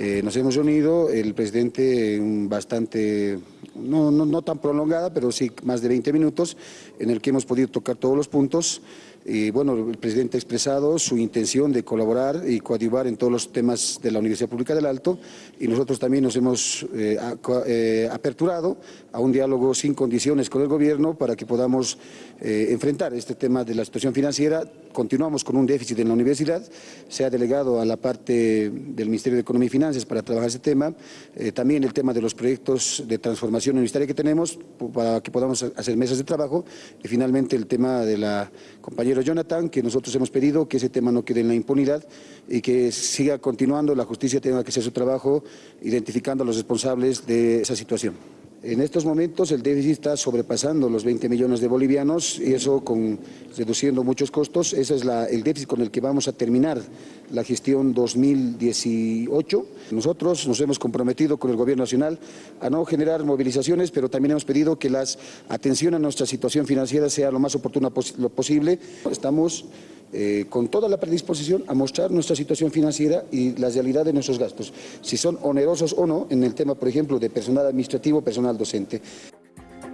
Eh, nos hemos reunido, el presidente bastante, no, no, no tan prolongada, pero sí más de 20 minutos, en el que hemos podido tocar todos los puntos. Y bueno, el presidente ha expresado su intención de colaborar y coadyuvar en todos los temas de la Universidad Pública del Alto y nosotros también nos hemos eh, eh, aperturado a un diálogo sin condiciones con el gobierno para que podamos eh, enfrentar este tema de la situación financiera. Continuamos con un déficit en la universidad, se ha delegado a la parte del Ministerio de Economía y Finanzas para trabajar ese tema, también el tema de los proyectos de transformación universitaria que tenemos para que podamos hacer mesas de trabajo y finalmente el tema de la compañera Jonathan, que nosotros hemos pedido que ese tema no quede en la impunidad y que siga continuando, la justicia tenga que hacer su trabajo identificando a los responsables de esa situación. En estos momentos el déficit está sobrepasando los 20 millones de bolivianos y eso con reduciendo muchos costos. Ese es el déficit con el que vamos a terminar la gestión 2018. Nosotros nos hemos comprometido con el Gobierno Nacional a no generar movilizaciones, pero también hemos pedido que la atención a nuestra situación financiera sea lo más oportuna posible. Estamos eh, con toda la predisposición a mostrar nuestra situación financiera y la realidad de nuestros gastos, si son onerosos o no en el tema, por ejemplo, de personal administrativo, personal docente.